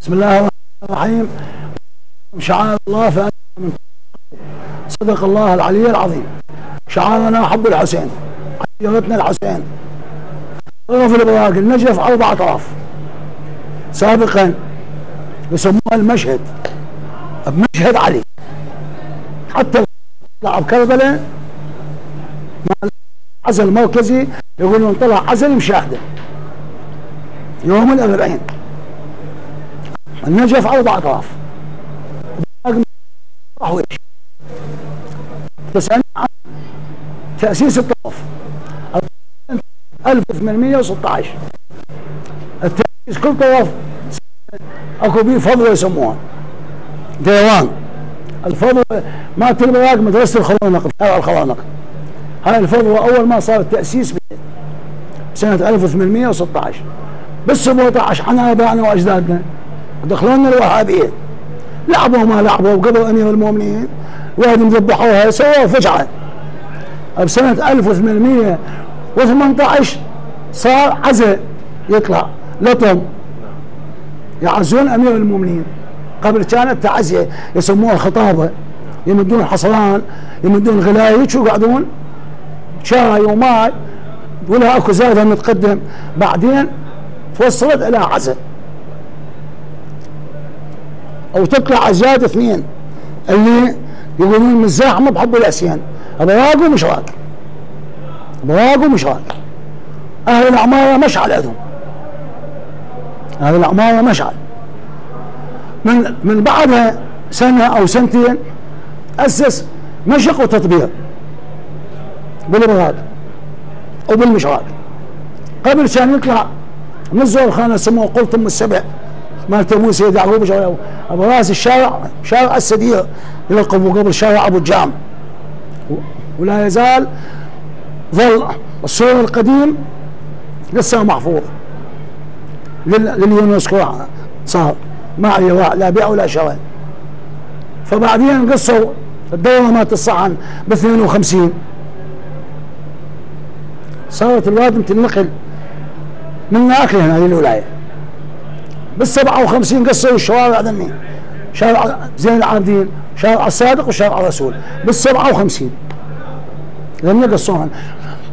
بسم الله الرحمن الرحيم. شعار الله فأنا من صدق الله العلي العظيم. شعارنا حب الحسين عيرتنا الحسين. طرف الابراق النجف أربع اطراف سابقا يسموها المشهد بمشهد علي. حتى طلع بكربلاء عزل المركزي يقولون طلع عزل مشاهدة. يوم الأربعين. النجف أربع أطراف. راح ويش تسألني عن تأسيس الطرف 1816 التأسيس كل طرف أكو بيه فضوة يسموها ديوان. الفضوة ما تلبى مدرسة الخوانق شارع الخوانق. هاي الفضوة أول ما صار التأسيس سنة 1816 بس 17 عن ابائنا وأجدادنا. دخلونا الوهابيه لعبوا ما لعبوا قبل امير المؤمنين وهذه ذبحوها سووا فجعة. بسنة 1818 صار عزاء يطلع. لطم يعزون أمير المؤمنين. قبل كانت تعزيه يسموها خطابه يمدون حصران يمدون غلايج ويقعدون شاي وماي ولا أكو زايده متقدم بعدين توصلت إلى عزا. أو تطلع أزياد اثنين اللي يقولون مزاحمه بحب الأسيان. ابراق ومشراق ابراق ومشراق أهل العماره مشعل عندهم أهل العماره مشعل من من بعدها سنة أو سنتين أسس مشق وتطبيق. بالابراق وبالمشراق قبل كان يطلع من الزور خانه سموه قلت أم السبع. مالت ابو سيد يعقوب أبو رأس الشارع شارع السدير يلقبوا قبل شارع أبو الجام. ولا يزال ظل السور القديم لسه محفوظ. لليونسكو صار. ما لا بيع ولا شراء. فبعدين قصوا الدورة مالت الصحن ب 52 صارت الواد تنقل من ناكل هذه الولاية. بال 57 قصوا الشوارع ذني. شارع زين العابدين شارع الصادق وشارع الرسول. بال 57 ذني قصوها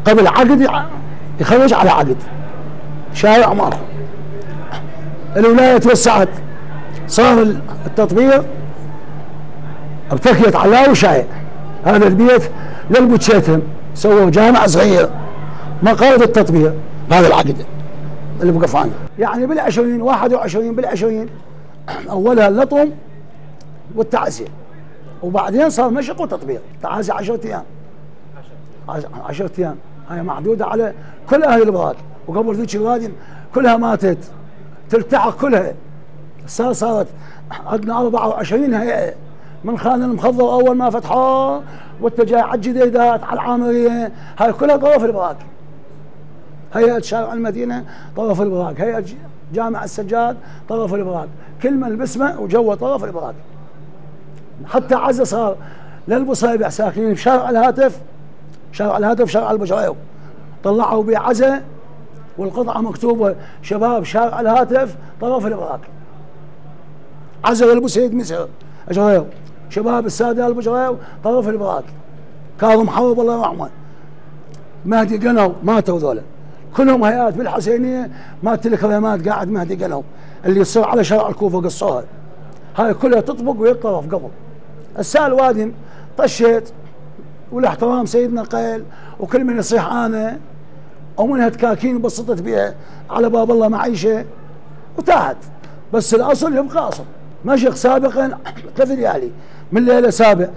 قبل عقد يخرج على عقد. شارع مر الولاية توسعت. صار التطبيق بتكية علاوي شايع هذا البيت للبوتشيتهم سووا جامع صغير. مقاعد التطبيق بهذا العقد. اللي بقفان يعني بالعشرين 21 بالعشرين. اولها اللطم والتعزية. وبعدين صار مشق وتطبيق. تعازي 10 أيام. 10 أيام. هاي محدوده على كل أهل البلاد وقبل ذيك الوادي كلها ماتت. تلتحق كلها. صار صارت عندنا 24 هيئة. من خان المخضر أول ما فتحوه واتجاه على الجديدات على العامريه هاي كلها طرف البراك هيئة شارع المدينة طرف البراق. هيئة جامع السجاد طرف البراق. كل من باسمه وجوه طرف البراق. حتى عزة صار للبصيبع ساكنين في شارع الهاتف شارع الهاتف شارع البجريو طلعوا بعزة والقطعة مكتوبة. شباب شارع الهاتف طرف البراق. عزة للبسيد مصر اجريو شباب السادة البجريو طرف البراق. كاظم حرب الله يرحمه مهدي قنو ماتوا ذولا. كلهم هيئات بالحسينية ما الكريمات قاعد مهدي قالوا اللي يصير على شارع الكوفة قصوها. هاي كلها تطبق ويطرف قبل. السال وادم طشيت والاحترام سيدنا قيل وكل من يصيح أنا ومنها تكاكين بسطت بها على باب الله معيشة وتاهت. بس الأصل يبقى اصل مشق سابقا ثلاث ليالي من ليلة سابع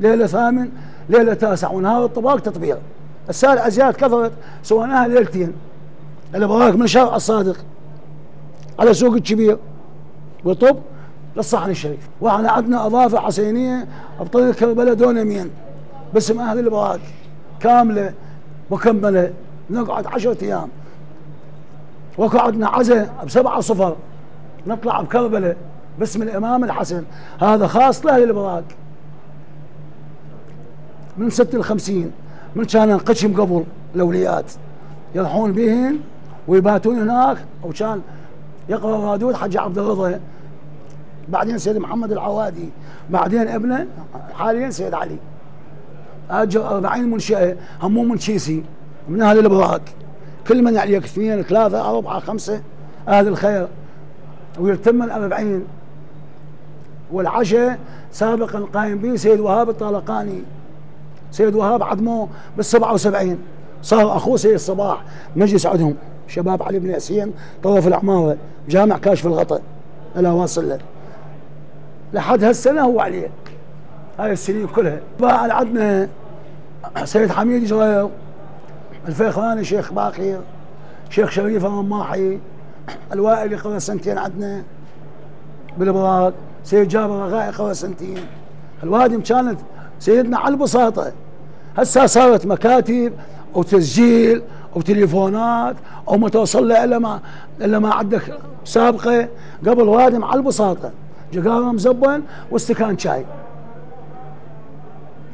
ليلة ثامن ليلة تاسع ونهار الطباق تطبيق. السالعة زيادة كثرت سويناها ليلتين. الابراك من شارع الصادق. على سوق الكبير وطب للصحن الشريف. وإحنا عندنا أضافة حسينية بطريق كربلاء دون يمين. باسم أهل الابراك كاملة مكملة. نقعد 10 أيام. وقعدنا عزاء بسبعة صفر. نطلع بكربلاء. باسم الإمام الحسن. هذا خاص لاهل الابراك من 56 من كان انقسم قبل الاوليات يروحون بهن ويباتون هناك أو كان يقرأ رادود حج عبد الرضا. بعدين سيد محمد العوادي بعدين ابنه حاليا سيد علي. أجر 40 منشاه همهم من شيسي من أهل الابراك كل من يعني اثنين ثلاثة أربعة خمسة أهل الخير. ويتم الأربعين. والعشاء سابقا قايم به سيد وهاب الطالقاني سيد وهاب عدمه بال 77 صار أخوه سيد الصباح مجلس عندهم شباب علي بن ياسين طرف العماره جامع كاشف الغطاء الا واصل. له لحد هالسنة هو عليه. هاي السنين كلها. بعد عندنا سيد حميد جرير الفيخراني شيخ باقر شيخ شريف الرماحي الوائل قضى سنتين عندنا بالابراج سيد جابر الرغائي قضى سنتين. الوادم كانت سيدنا على البساطة. هسه صارت مكاتب وتسجيل وتليفونات أو ما توصل إلا ما إلا ما عندك سابقة. قبل وادم على البساطة. جقارة مزبن واستكان شاي.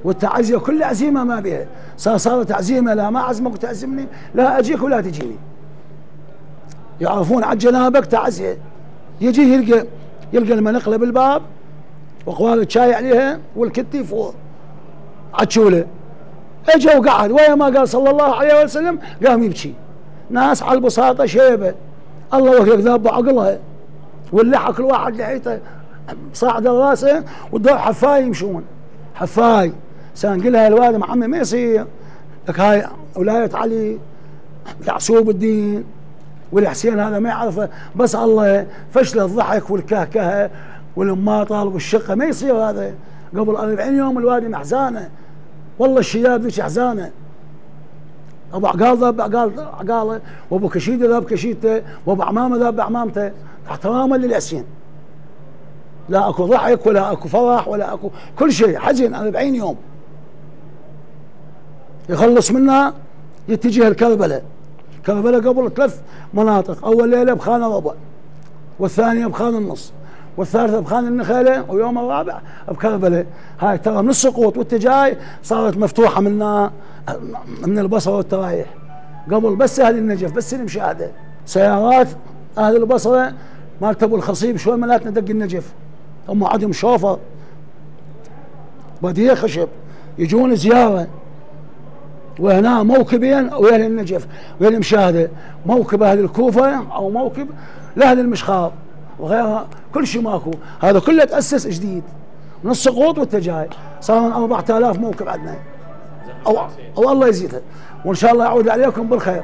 والتعزية كل عزيمة ما بها صار صارت عزيمة. لا ما عزمك وتعزمني. لا أجيك ولا تجيني. يعرفون على جنابك تعزية. يجي يلقى يلقى المنقلة بالباب وقوال شاي عليها والكتي فوق. عتشوله اجى وقعد ويا ما قال صلى الله عليه وسلم قام يبكي. ناس على البساطة شيبة. الله وهيك ذاب عقلها واللحى كل واحد لحيته صاعد راسه والدور حفاي يمشون. حفاي. سانقلها الوالد عمي ما يصير. لك هاي ولاية علي يعصوب الدين والحسين هذا ما يعرفه. بس الله فشل الضحك والكهكهة والماطل والشقه ما يصير هذا. قبل 40 يوم الوادي محزانة. والله الشياب ذيك حزانه أبو عقال ذاب عقال عقاله وأبو كشيدة ذاب كشيدته وأبو عمامة ذاب عمامته. احتراما للحسين لا أكو ضحك ولا أكو فرح ولا أكو كل شيء حزن 40 يوم. يخلص منها يتجه لكربلاء كربلاء قبل ثلاث مناطق أول ليلة بخان الربع والثانية بخان النص. والثالثه بخان النخيلة ويوم الرابع بكربلاء هاي ترى من السقوط وانت جاي صارت مفتوحة من من البصرة والترايح. قبل بس أهل النجف بس المشاهده سيارات أهل البصرة مالت ابو الخصيب شوي مالتنا دق النجف. هم عندهم شوفر. بديه خشب. يجون زيارة. وهنا موكبين ويا النجف. ويا المشاهدة؟ موكب أهل الكوفة أو موكب لأهل المشخار. وغيرها كل شيء ماكو. هذا كله تأسس جديد. من السقوط والتجاي صار 4000 موكب عندنا أو أو الله يزيدها. وإن شاء الله يعود عليكم بالخير.